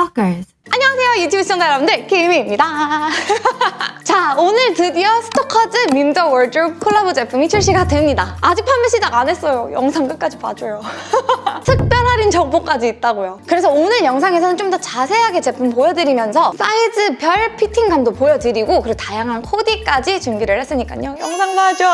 Stalkers. 안녕하세요 유튜브 시청자 여러분들 김이입니다. 자 오늘 드디어 Stalkers Mim The Wardrobe 콜라보 제품이 출시가 됩니다. 아직 판매 시작 안 했어요. 영상 끝까지 봐줘요. 특별 할인 정보까지 있다고요. 그래서 오늘 영상에서는 좀 더 자세하게 제품 보여드리면서 사이즈별 피팅감도 보여드리고 그리고 다양한 코디까지 준비를 했으니까요. 영상 봐줘.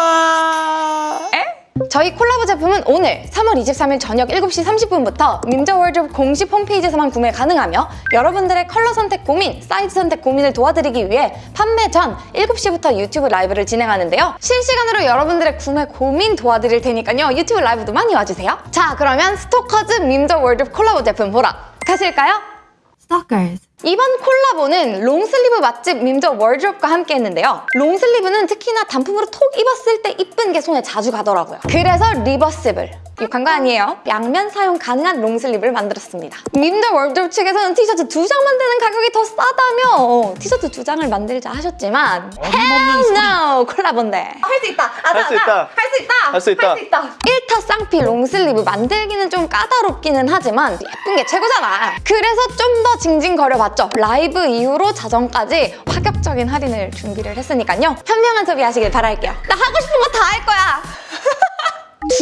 에? 저희 콜라보 제품은 오늘 3월 23일 저녁 7시 30분부터 Mim The Wardrobe 공식 홈페이지에서만 구매 가능하며 여러분들의 컬러 선택 고민, 사이즈 선택 고민을 도와드리기 위해 판매 전 7시부터 유튜브 라이브를 진행하는데요. 실시간으로 여러분들의 구매 고민 도와드릴 테니까요. 유튜브 라이브도 많이 와주세요. 자, 그러면 Stalkers Mim The Wardrobe 콜라보 제품 보러 가실까요? Stalkers. 이번 콜라보는 long sleeve 맛집 Mim The Wardrobe과 함께 했는데요. long sleeve는 특히나 단품으로 톡 입었을 때 이쁜 게 손에 자주 가더라고요. 그래서 reversible. 욕한 거 아니에요. 양면 사용 가능한 long sleeve를 만들었습니다. Mim The Wardrobe 측에서는 티셔츠 두 장 만드는 가격이 더 싸다며 어, 티셔츠 두 장을 만들자 하셨지만 hell no! 콜라보인데. 할 수 있다. 아자, 할수 있다. 할 수 있다. 할 수 있다. 할 수 있다. 1타 쌍피 long sleeve 만들기는 좀 까다롭기는 하지만 예쁜 게 최고잖아. 그래서 좀 더 징징거려봤죠. 라이브 이후로 자정까지 파격적인 할인을 준비를 했으니까요. 현명한 소비하시길 바랄게요. 나 하고 싶은 거 다 할 거야.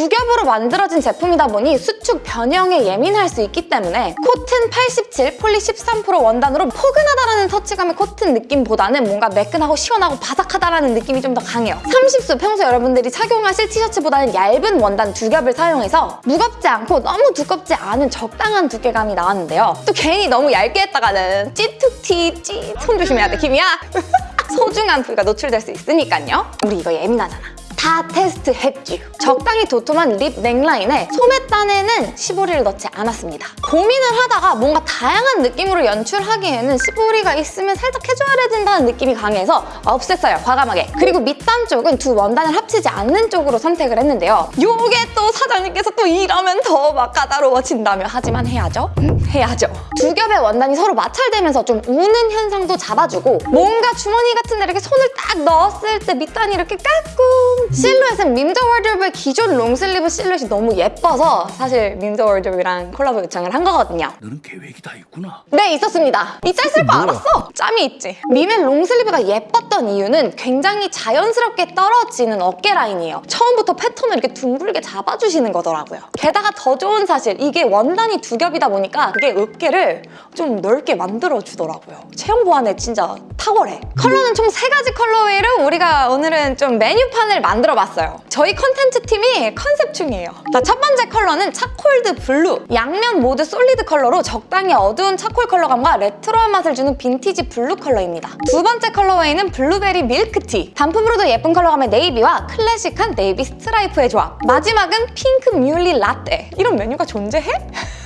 두 겹으로 만들어진 제품이다 보니 수축 변형에 예민할 수 있기 때문에 코튼 87, poly 13% 원단으로 포근하다라는 터치감의 코튼 느낌보다는 뭔가 매끈하고 시원하고 바삭하다라는 느낌이 좀 더 강해요. 30수 평소 여러분들이 착용하실 티셔츠보다는 얇은 원단 두 겹을 사용해서 무겁지 않고 너무 두껍지 않은 적당한 두께감이 나왔는데요. 또 괜히 너무 얇게 했다가는 찌툭티 찌 손 조심해야 돼 김이야. 소중한 부위가 노출될 수 있으니까요. 우리 이거 예민하잖아. 다 테스트 했죠. 적당히 도톰한 립 넥라인에 소매단에는 시보리를 넣지 않았습니다. 고민을 하다가 뭔가 다양한 느낌으로 연출하기에는 시보리가 있으면 살짝 된다는 느낌이 강해서 없앴어요, 과감하게. 그리고 밑단 쪽은 두 원단을 합치지 않는 쪽으로 선택을 했는데요. 요게 또 사장님께서 또 이러면 더 막 까다로워진다며 하지만 해야죠. 음, 해야죠. 두 겹의 원단이 서로 마찰되면서 좀 우는 현상도 잡아주고 뭔가 주머니 같은 데 이렇게 손을 딱 넣었을 때 밑단이 이렇게 깔끔 실루엣은 Mim The Wardrobe의 기존 long sleeve 실루엣이 너무 예뻐서 사실 Mim The Wardrobe이랑 콜라보 요청을 한 거거든요. 너는 계획이 다 있구나. 네 있었습니다. 이 짤쓸 거 알았어. 짬이 있지. Mim의 long sleeve가 예뻤던 이유는 굉장히 자연스럽게 떨어지는 어깨 라인이에요. 처음부터 패턴을 이렇게 둥글게 잡아주시는 거더라고요. 게다가 더 좋은 사실 이게 원단이 두 겹이다 보니까 그게 어깨를 좀 넓게 만들어주더라고요. 체형 보완에 진짜 탁월해. 컬러는 총 세 가지 colorway로 우리가 오늘은 좀 메뉴판을 만들어봤어요. 저희 컨텐츠 팀이 컨셉 중이에요. 자, 첫 번째 컬러는 charcoal de blue. 양면 모두 solid 컬러로 적당히 어두운 charcoal 컬러감과 레트로한 맛을 주는 vintage blue 컬러입니다. 두 번째 colorway는 블루베리 밀크티. 단품으로도 예쁜 컬러감의 navy와 클래식한 네이비 스트라이프의 조합. 마지막은 핑크 뮬리 라떼. 이런 메뉴가 존재해?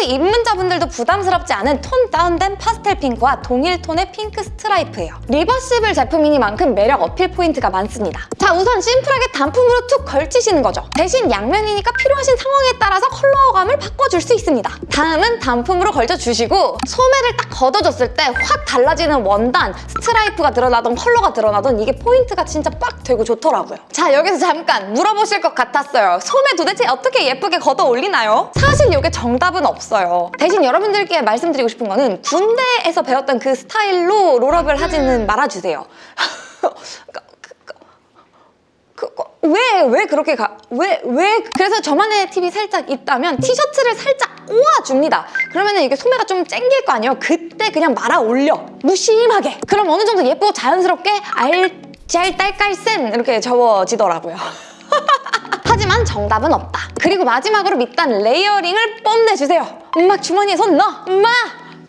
핑크 입문자분들도 부담스럽지 않은 톤 다운된 파스텔 핑크와 동일 톤의 핑크 스트라이프예요. 리버시블 제품이니만큼 매력 어필 포인트가 많습니다. 자 우선 심플하게 단품으로 툭 걸치시는 거죠. 대신 양면이니까 필요하신 상황에 따라서 컬러감을 바꿔줄 수 있습니다. 다음은 단품으로 걸쳐주시고 소매를 딱 걷어줬을 때 확 달라지는 원단, 스트라이프가 드러나던 컬러가 드러나던 이게 포인트가 진짜 빡 되고 좋더라고요. 자 여기서 잠깐 물어보실 것 같았어요. 소매 도대체 어떻게 예쁘게 걷어 올리나요? 사실 이게 정답은 없어요. 대신 여러분들께 말씀드리고 싶은 거는 군대에서 배웠던 그 스타일로 롤업을 하지는 말아주세요. 그거 왜, 왜 그렇게 가, 왜, 왜. 그래서 저만의 팁이 살짝 있다면 티셔츠를 살짝 꼬아줍니다. 그러면 이게 소매가 좀 쨍길 거 아니에요? 그때 그냥 말아 올려. 무심하게. 그럼 어느 정도 예쁘고 자연스럽게 알 짤 딸 깔 센 이렇게 접어지더라고요. 하지만 정답은 없다. 그리고 마지막으로 밑단 layering을 뽐내주세요. 엄마 주머니에 손 넣어. 엄마!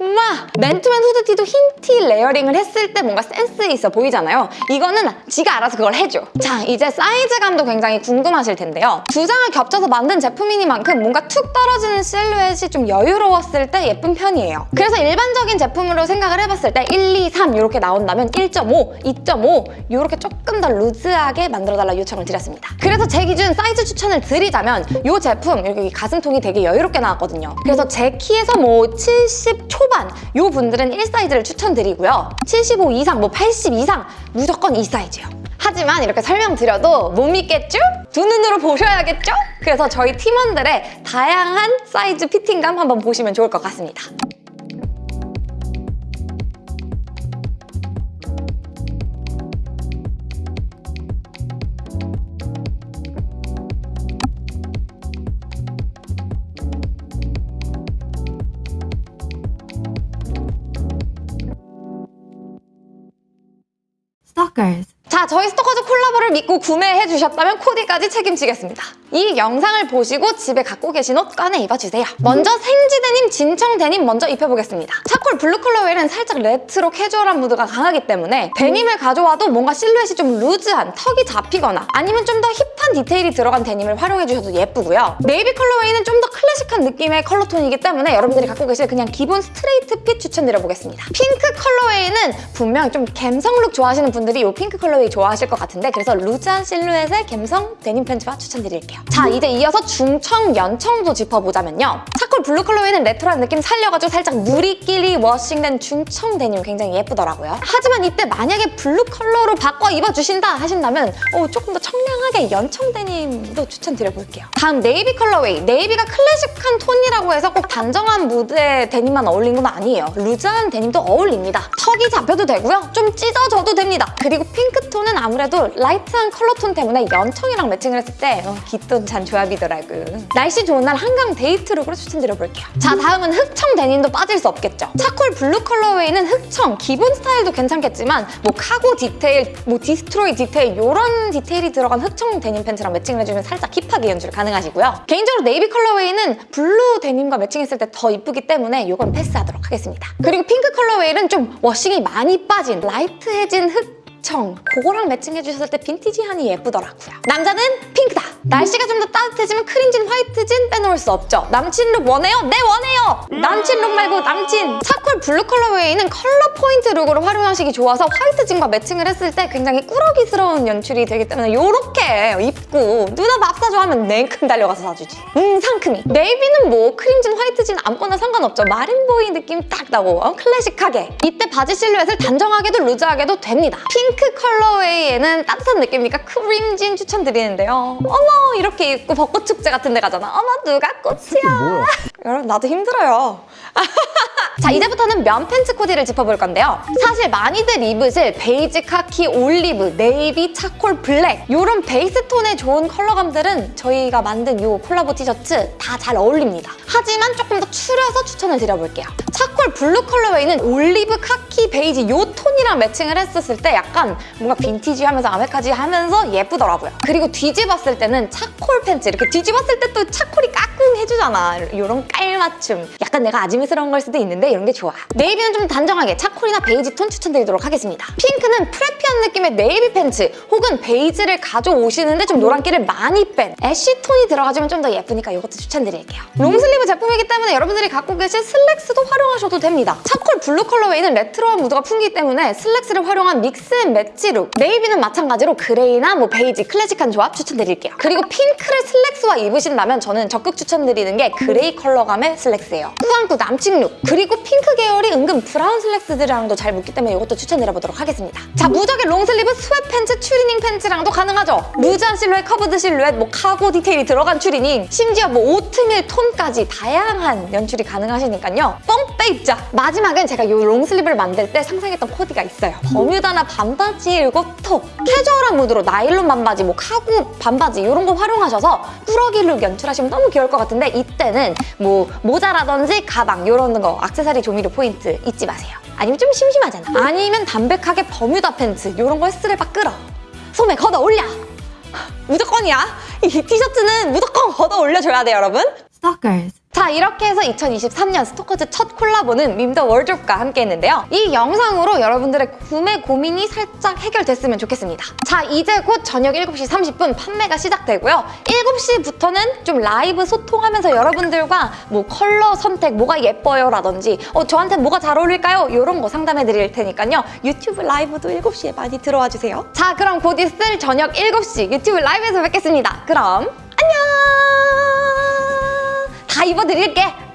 엄마! 맨투맨 후드티도 흰 티 layering을 했을 때 뭔가 센스 있어 보이잖아요. 이거는 지가 알아서 그걸 해줘. 자, 이제 사이즈감도 굉장히 궁금하실 텐데요. 두 장을 겹쳐서 만든 제품이니만큼 뭔가 툭 떨어지는 실루엣이 좀 여유로웠을 때 예쁜 편이에요. 그래서 일반적인 제품으로 생각을 해봤을 때 1, 2, 3 이렇게 나온다면 1.5, 2.5 이렇게 조금 더 loose하게 만들어달라 요청을 드렸습니다. 그래서 제 기준 사이즈 추천을 드리자면 이 제품 여기 가슴통이 되게 여유롭게 나왔거든요. 그래서 제 키에서 뭐 70 초반 이 분들은 1사이즈를 추천드리고요. 75 이상, 뭐 80 이상 무조건 이 사이즈요. 하지만 이렇게 설명드려도 못 믿겠죠? 두 눈으로 보셔야겠죠? 그래서 저희 팀원들의 다양한 사이즈 피팅감 한번 보시면 좋을 것 같습니다. Stalkers. 자, 저희 스토커즈 콜라보를 믿고 구매해 주셨다면 코디까지 책임지겠습니다. 이 영상을 보시고 집에 갖고 계신 옷 꺼내 입어주세요. 먼저 생지 데님, 진청 데님 먼저 입혀보겠습니다. 차콜 블루 colorway는 살짝 레트로 캐주얼한 무드가 강하기 때문에 데님을 가져와도 뭔가 실루엣이 좀 loose한 tuck이 잡히거나 아니면 좀 더 hip한 디테일이 들어간 데님을 활용해 주셔도 예쁘고요. 네이비 colorway는 좀 더 클래식한 느낌의 컬러톤이기 때문에 여러분들이 갖고 계실 그냥 기본 straight fit 추천드려보겠습니다. 핑크 colorway는 분명 좀 감성 look 좋아하시는 분들이 이 핑크 colorway 좋아하실 것 같은데 그래서 loose한 실루엣의 감성 데님 팬츠와 추천드릴게요. 자 이제 이어서 중청, 연청도 짚어보자면요. 차콜 블루 colorway는 레트로한 느낌 살려가지고 살짝 누리끼리 washing된 중청 데님 굉장히 예쁘더라고요. 하지만 이때 만약에 블루 컬러로 바꿔 입어주신다 하신다면 어, 조금 더 청량하게 연청 데님도 추천드려볼게요. 다음 네이비 colorway. 네이비가 클래식한 톤이라고 해서 꼭 단정한 무드의 데님만 어울린 건 아니에요. loose한 데님도 어울립니다. tuck이 잡혀도 되고요. 좀 찢어져도 됩니다. 그리고 핑크톤은 아무래도 light한 컬러톤 때문에 연청이랑 매칭을 했을 때 어, 기똥찬 조합이더라고요. 날씨 좋은 날 한강 데이트 look으로 추천드려볼게요. 자 다음은 흑청 데님도 빠질 수 없겠죠. 차콜 블루 colorway는 흑청 기본 스타일도 괜찮겠지만 뭐 카고 디테일, 뭐 destroy 디테일 이런 디테일이 들어간 흑청 데님 팬츠랑 매칭을 해주면 살짝 hip하게 연출 가능하시고요. 개인적으로 네이비 colorway는 블루 데님과 매칭했을 때 더 이쁘기 때문에 이건 패스하도록 하겠습니다. 그리고 핑크 colorway는 좀 washing이 많이 빠진 light해진 흑청 그거랑 매칭해 주셨을 때 빈티지하니 예쁘더라고요. 남자는 핑크다. 날씨가 좀 더 따뜻해지면 크림진, 화이트진 빼놓을 수 없죠. 남친 look 원해요? 네 원해요! 남친 look 말고 남친! 차콜 블루 colorway는 컬러 포인트 look으로 활용하시기 좋아서 화이트진과 매칭을 했을 때 굉장히 꾸러기스러운 연출이 되기 때문에 이렇게 입고 누나 밥 사줘 하면 냉큼 달려가서 사주지. 음 상큼이. 네이비는 뭐 크림진, 화이트진 아무거나 상관없죠. 마린보이 느낌 딱 나고 어? 클래식하게. 이때 바지 실루엣을 단정하게도 loose하게도 됩니다. 핑크 colorway에는 따뜻한 느낌이니까 크림진 추천드리는데요. 어머 이렇게 입고 벚꽃 축제 같은 데 가잖아. 어머 누가 꽃이야. 여러분 나도 힘들어요. 자 이제부터는 면 팬츠 코디를 짚어볼 건데요. 사실 많이들 입으실 베이지, 카키, 올리브, 네이비, 차콜, 블랙 이런 베이스 톤의 좋은 컬러감들은 저희가 만든 이 콜라보 티셔츠 다 잘 어울립니다. 하지만 조금 더 추려서 추천을 드려볼게요. 차콜 블루 colorway는 올리브, 카키, 베이지 이 톤이랑 매칭을 했었을 때 약간 뭔가 빈티지 하면서 아메카지 하면서 예쁘더라고요. 그리고 뒤집었을 때는 차콜 팬츠 이렇게 뒤집었을 때 또 차콜이 까꿍 해주잖아. 이런 깔맞춤. 약간 내가 아지매스러운 걸 수도 있는데 이런 게 좋아. 네이비는 좀 단정하게 차콜이나 베이지 톤 추천드리도록 하겠습니다. 핑크는 preppy한 느낌의 네이비 팬츠 혹은 베이지를 가져오시는데 좀 노란기를 많이 뺀 ash 톤이 들어가지면 좀 더 예쁘니까 이것도 추천드릴게요. long sleeve 제품이기 때문에 여러분들이 갖고 계실 슬랙스도 활용하셔도 됩니다. 차콜 블루 colorway는 레트로한 무드가 풍기기 때문에 슬랙스를 활용한 mix and match look 네이비는 마찬가지로 그레이나 뭐 베이지 클래식한 조합 추천드릴게요. 그리고 핑크를 슬랙스와 입으신다면 저는 적극 추천 드리는 게 그레이 컬러감의 슬랙스예요. 꾸안꾸 남친 look 그리고 핑크 계열이 은근 브라운 슬랙스들이랑도 잘 묻기 때문에 이것도 추천드려보도록 하겠습니다. 자 무적의 long sleeve sweat 팬츠, 추리닝 팬츠랑도 가능하죠. loose한 실루엣, curved 실루엣, 뭐 카고 디테일이 들어간 추리닝 심지어 뭐 오트밀 톤까지 다양한 연출이 가능하시니까요. 뻥 빼입자! 마지막은 제가 이 long sleeve를 만들 때 상상했던 코디가 있어요. 버뮤다나 반바지 이거 톡! 캐주얼한 무드로 나일론 반바지, 뭐 카고 반바지 이런 거 활용하셔서 꾸러기 look 연출하시면 너무 귀여울 것 같은데 이때는 뭐 모자라든지 가방 이런 거 액세서리 조미료 포인트 잊지 마세요. 아니면 좀 심심하잖아. 아니면 담백하게 버뮤다 팬츠 이런 거 스트랩 끌어. 소매 걷어 올려! 무조건이야. 이 티셔츠는 무조건 걷어 올려줘야 돼요, 여러분. Stalkers. 자 이렇게 해서 2023년 스토커즈 첫 콜라보는 밈더워드로브와 함께 했는데요. 이 영상으로 여러분들의 구매 고민이 살짝 해결됐으면 좋겠습니다. 자 이제 곧 저녁 7시 30분 판매가 시작되고요. 7시부터는 좀 라이브 소통하면서 여러분들과 뭐 컬러 선택 뭐가 예뻐요 라든지 어, 저한테 뭐가 잘 어울릴까요? 이런 거 상담해 드릴 테니까요. 유튜브 라이브도 7시에 많이 들어와 주세요. 자 그럼 곧 있을 저녁 7시 유튜브 라이브에서 뵙겠습니다. 그럼! 다 입어드릴게.